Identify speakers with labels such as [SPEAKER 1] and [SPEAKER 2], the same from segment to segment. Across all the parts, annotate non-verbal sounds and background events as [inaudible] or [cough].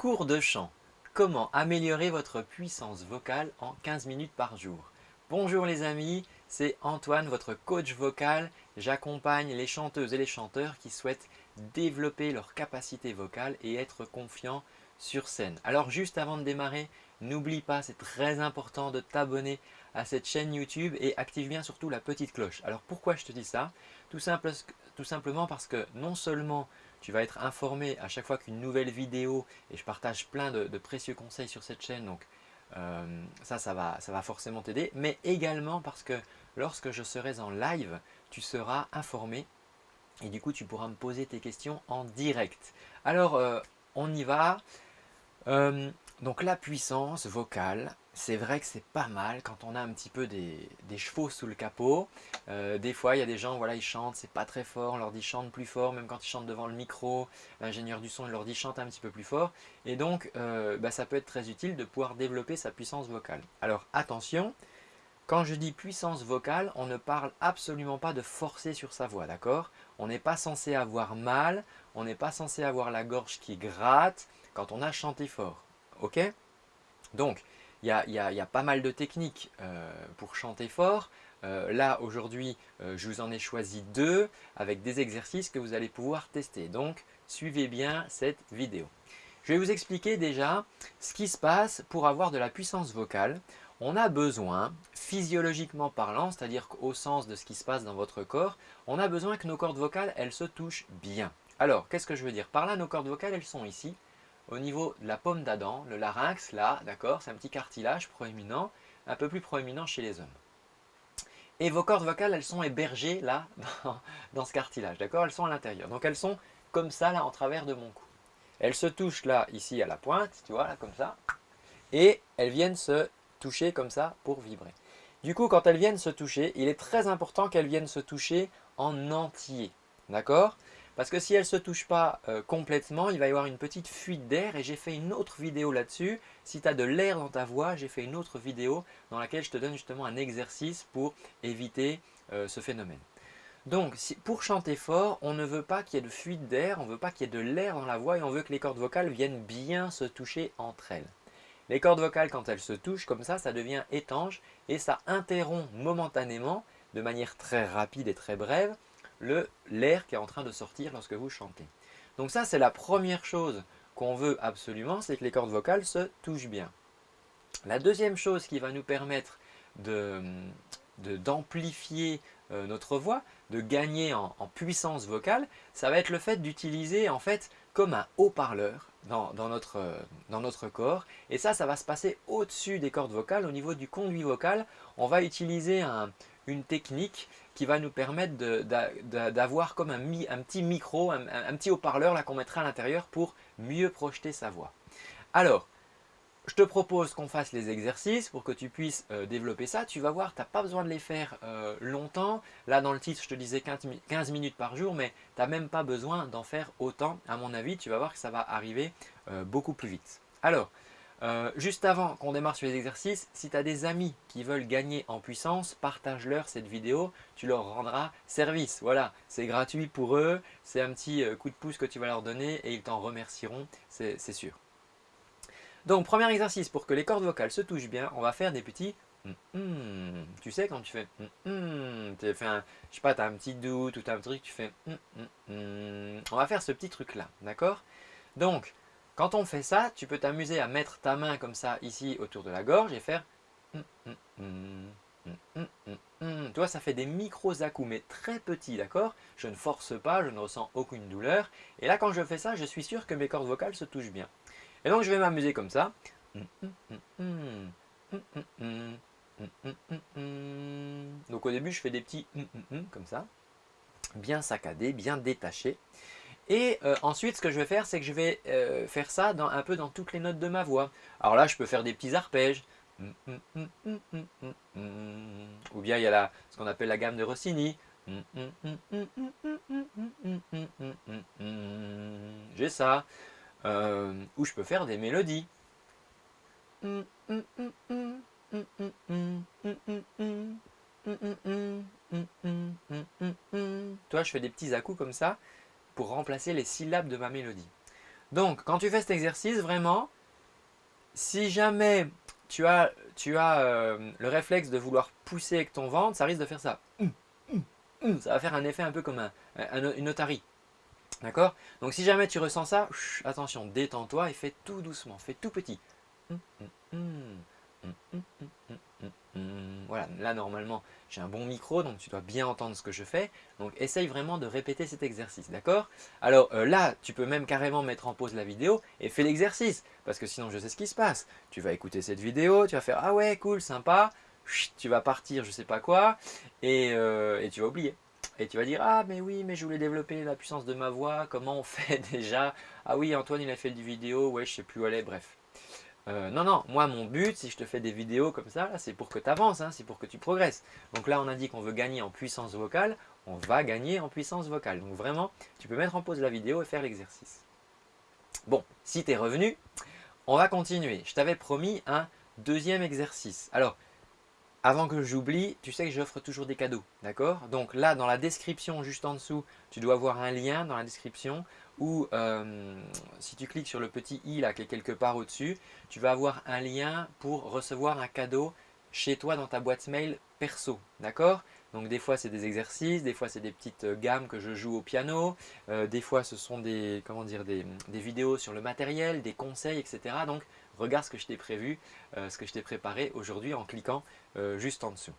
[SPEAKER 1] Cours de chant. Comment améliorer votre puissance vocale en 15 minutes par jour? Bonjour les amis, c'est Antoine, votre coach vocal. J'accompagne les chanteuses et les chanteurs qui souhaitent développer leur capacité vocale et être confiants sur scène. Alors juste avant de démarrer, n'oublie pas, c'est très important de t'abonner à cette chaîne YouTube et active bien surtout la petite cloche. Alors pourquoi je te dis ça? Tout, tout simplement parce que non seulement tu vas être informé à chaque fois qu'une nouvelle vidéo, et je partage plein de, précieux conseils sur cette chaîne, donc euh, ça, ça va, ça va forcément t'aider, mais également parce que lorsque je serai en live, tu seras informé et du coup tu pourras me poser tes questions en direct. Alors euh, on y va. Euh, donc la puissance vocale, c'est vrai que c'est pas mal quand on a un petit peu des, chevaux sous le capot. Euh, des fois, il y a des gens, voilà, ils chantent, c'est pas très fort, on leur dit chante plus fort, même quand ils chantent devant le micro, l'ingénieur du son leur dit chante un petit peu plus fort. Et donc, euh, bah, ça peut être très utile de pouvoir développer sa puissance vocale. Alors attention, quand je dis puissance vocale, on ne parle absolument pas de forcer sur sa voix, d'accord? On n'est pas censé avoir mal, on n'est pas censé avoir la gorge qui gratte quand on a chanté fort. Ok? Donc, il y, a, pas mal de techniques euh, pour chanter fort. Euh, là, aujourd'hui, euh, je vous en ai choisi deux avec des exercices que vous allez pouvoir tester. Donc, suivez bien cette vidéo. Je vais vous expliquer déjà ce qui se passe pour avoir de la puissance vocale. On a besoin, physiologiquement parlant, c'est-à-dire au sens de ce qui se passe dans votre corps, on a besoin que nos cordes vocales, elles se touchent bien. Alors, qu'est-ce que je veux dire? Par là, nos cordes vocales, elles sont ici au niveau de la paume d'Adam, le larynx, là, d'accord, c'est un petit cartilage proéminent, un peu plus proéminent chez les hommes. Et vos cordes vocales, elles sont hébergées là, [laughs] dans, ce cartilage, d'accord Elles sont à l'intérieur. Donc elles sont comme ça, là, en travers de mon cou. Elles se touchent là, ici, à la pointe, tu vois, là, comme ça. Et elles viennent se toucher comme ça pour vibrer. Du coup, quand elles viennent se toucher, il est très important qu'elles viennent se toucher en entier, d'accord? Parce que si elle ne se touche pas euh, complètement, il va y avoir une petite fuite d'air et j'ai fait une autre vidéo là-dessus. Si tu as de l'air dans ta voix, j'ai fait une autre vidéo dans laquelle je te donne justement un exercice pour éviter euh, ce phénomène. Donc, pour chanter fort, on ne veut pas qu'il y ait de fuite d'air, on ne veut pas qu'il y ait de l'air dans la voix et on veut que les cordes vocales viennent bien se toucher entre elles. Les cordes vocales, quand elles se touchent comme ça, ça devient étanche et ça interrompt momentanément, de manière très rapide et très brève, l'air qui est en train de sortir lorsque vous chantez. Donc ça, c'est la première chose qu'on veut absolument, c'est que les cordes vocales se touchent bien. La deuxième chose qui va nous permettre d'amplifier de, euh, notre voix, de gagner en, puissance vocale, ça va être le fait d'utiliser en fait comme un haut-parleur dans, notre, dans notre corps. Et ça, ça va se passer au-dessus des cordes vocales, au niveau du conduit vocal. On va utiliser une technique qui va nous permettre d'avoir comme un, un, petit micro, un, petit haut-parleur qu'on mettra à l'intérieur pour mieux projeter sa voix. Alors, je te propose qu'on fasse les exercices pour que tu puisses euh, développer ça. Tu vas voir, tu n'as pas besoin de les faire euh, longtemps. Là, dans le titre, je te disais 15 minutes par jour, mais tu n'as même pas besoin d'en faire autant. À mon avis, tu vas voir que ça va arriver euh, beaucoup plus vite. Alors, euh, juste avant qu'on démarre sur les exercices, si tu as des amis qui veulent gagner en puissance, partage-leur cette vidéo, tu leur rendras service. Voilà, c'est gratuit pour eux, c'est un petit euh, coup de pouce que tu vas leur donner et ils t'en remercieront, c'est sûr. Donc, premier exercice, pour que les cordes vocales se touchent bien, on va faire des petits mm, mm. Tu sais, quand tu fais mm, tu fais un, je sais pas, as un petit doute ou as un truc, tu fais On va faire ce petit truc-là, d'accord? Donc, quand on fait ça, tu peux t'amuser à mettre ta main comme ça ici autour de la gorge et faire hum, hum, hum, tu vois, ça fait des micros à coups, mais très petits, d'accord Je ne force pas, je ne ressens aucune douleur. Et là, quand je fais ça, je suis sûr que mes cordes vocales se touchent bien. Et donc, je vais m'amuser comme ça. Donc, au début, je fais des petits comme ça, bien saccadés, bien détachés. Et euh, ensuite, ce que je vais faire, c'est que je vais euh, faire ça un peu dans toutes les notes de ma voix. Alors là, je peux faire des petits arpèges. Ou bien il y a ce qu'on appelle la gamme de Rossini. J'ai ça. Euh, ou je peux faire des mélodies. Toi, je fais des petits à-coups comme ça pour remplacer les syllabes de ma mélodie. Donc, quand tu fais cet exercice, vraiment, si jamais tu as, tu as euh, le réflexe de vouloir pousser avec ton ventre, ça risque de faire ça. Ça va faire un effet un peu comme un, une otarie. D'accord? Donc si jamais tu ressens ça, attention, détends-toi et fais tout doucement, fais tout petit. Voilà, là normalement j'ai un bon micro donc tu dois bien entendre ce que je fais. Donc essaye vraiment de répéter cet exercice, d'accord? Alors euh, là, tu peux même carrément mettre en pause la vidéo et fais l'exercice parce que sinon je sais ce qui se passe. Tu vas écouter cette vidéo, tu vas faire « Ah ouais, cool, sympa », tu vas partir je sais pas quoi et, euh, tu vas oublier. Et tu vas dire, ah mais oui, mais je voulais développer la puissance de ma voix, comment on [laughs] fait déjà? Ah oui, Antoine il a fait du vidéo, ouais je sais plus où aller, bref. Euh, non, non, moi mon but, si je te fais des vidéos comme ça, c'est pour que tu avances, hein, c'est pour que tu progresses. Donc là on a dit qu'on veut gagner en puissance vocale, on va gagner en puissance vocale. Donc vraiment, tu peux mettre en pause la vidéo et faire l'exercice. Bon, si tu es revenu, on va continuer. Je t'avais promis un deuxième exercice. Alors, avant que j'oublie, tu sais que j'offre toujours des cadeaux, d'accord? Donc là, dans la description juste en dessous, tu dois avoir un lien dans la description où euh, si tu cliques sur le petit i là qui est quelque part au-dessus, tu vas avoir un lien pour recevoir un cadeau chez toi dans ta boîte mail perso, d'accord? Donc des fois c'est des exercices, des fois c'est des petites euh, gammes que je joue au piano, euh, des fois ce sont des, comment dire, des, des, vidéos sur le matériel, des conseils, etc. Donc regarde ce que je t'ai prévu, ce que je t'ai préparé aujourd'hui en cliquant euh, juste en dessous.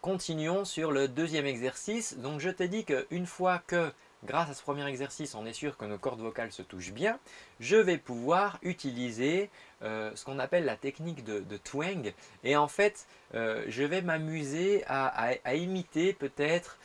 [SPEAKER 1] Continuons sur le deuxième exercice. Donc je t'ai dit qu'une fois que grâce à ce premier exercice, on est sûr que nos cordes vocales se touchent bien, je vais pouvoir utiliser euh, ce qu'on appelle la technique de, twang. Et en fait, euh, je vais m'amuser à, imiter peut-être,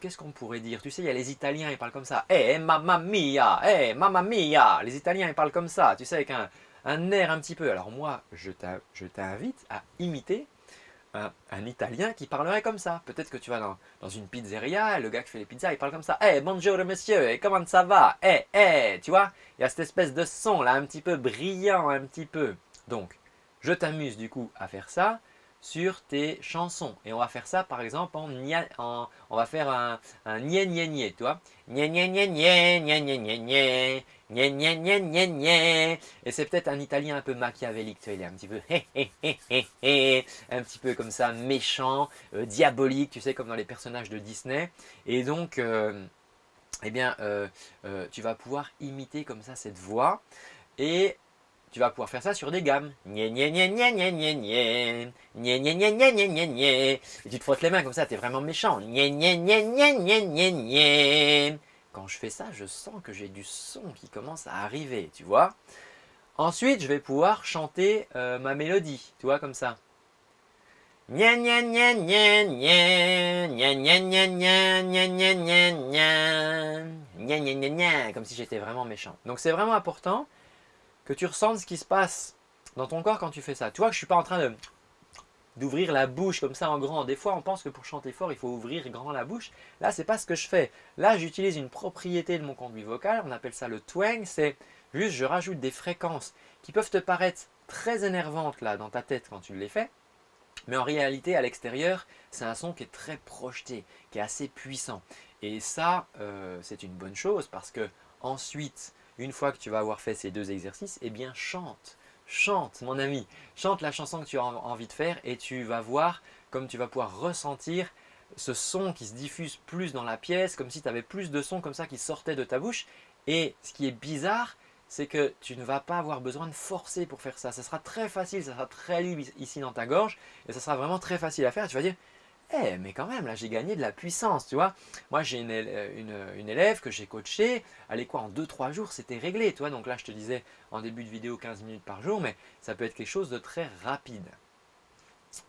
[SPEAKER 1] qu'est-ce qu'on pourrait dire? Tu sais, il y a les Italiens, ils parlent comme ça. Eh, mamma mia, eh, mamma mia Les Italiens, ils parlent comme ça, tu sais, avec un, un air un petit peu. Alors moi, je t'invite à imiter un, Italien qui parlerait comme ça. Peut-être que tu vas dans, une pizzeria, le gars qui fait les pizzas, il parle comme ça. Eh, hey, bonjour monsieur, et comment ça va? Eh, eh, tu vois Il y a cette espèce de son là, un petit peu brillant, un petit peu. Donc, je t'amuse du coup à faire ça sur tes chansons. Et on va faire ça par exemple en, en on va faire un, un niais niais niais, tu vois. Niais niais niais niais, niais niais niais niais, niais niais niais niais. Et c'est peut-être un italien un peu machiavélique, tu vois, il est un petit peu un petit peu comme ça, méchant, euh, diabolique, tu sais, comme dans les personnages de Disney. Et donc, euh, eh bien, euh, tu vas pouvoir imiter comme ça cette voix. Et tu vas pouvoir faire ça sur des gammes. Et tu te frottes les mains comme ça, tu es vraiment méchant. Quand je fais ça, je sens que j'ai du son qui commence à arriver, tu vois. Ensuite, je vais pouvoir chanter ma mélodie, tu vois, comme ça. Comme si j'étais vraiment méchant. Donc c'est vraiment important que tu ressentes ce qui se passe dans ton corps quand tu fais ça. Tu vois que je ne suis pas en train de d'ouvrir la bouche comme ça en grand. Des fois, on pense que pour chanter fort, il faut ouvrir grand la bouche. Là, c'est pas ce que je fais. Là, j'utilise une propriété de mon conduit vocal. On appelle ça le twang. C'est juste, je rajoute des fréquences qui peuvent te paraître très énervantes là dans ta tête quand tu les fais. Mais en réalité, à l'extérieur, c'est un son qui est très projeté, qui est assez puissant. Et ça, euh, c'est une bonne chose parce que ensuite, une fois que tu vas avoir fait ces deux exercices, eh bien chante. Chante mon ami, chante la chanson que tu as envie de faire et tu vas voir comme tu vas pouvoir ressentir ce son qui se diffuse plus dans la pièce, comme si tu avais plus de son comme ça qui sortait de ta bouche. Et ce qui est bizarre, c'est que tu ne vas pas avoir besoin de forcer pour faire ça. Ça sera très facile, ça sera très libre ici dans ta gorge et ça sera vraiment très facile à faire. Tu vas dire, eh, mais quand même, là, j'ai gagné de la puissance, tu vois. Moi, j'ai une, une, élève que j'ai coachée, est quoi, en 2-3 jours, c'était réglé, tu vois. Donc là, je te disais en début de vidéo 15 minutes par jour, mais ça peut être quelque chose de très rapide.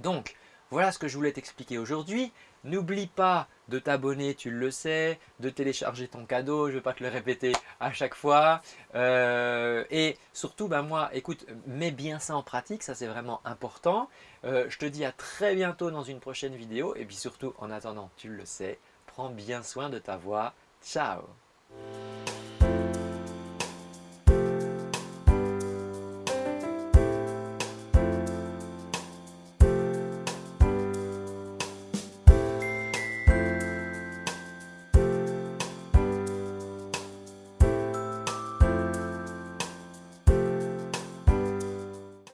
[SPEAKER 1] Donc, voilà ce que je voulais t'expliquer aujourd'hui. N'oublie pas de t'abonner, tu le sais, de télécharger ton cadeau, je ne vais pas te le répéter à chaque fois. Euh, et surtout, ben moi, écoute, mets bien ça en pratique, ça c'est vraiment important. Euh, je te dis à très bientôt dans une prochaine vidéo. Et puis surtout, en attendant, tu le sais, prends bien soin de ta voix. Ciao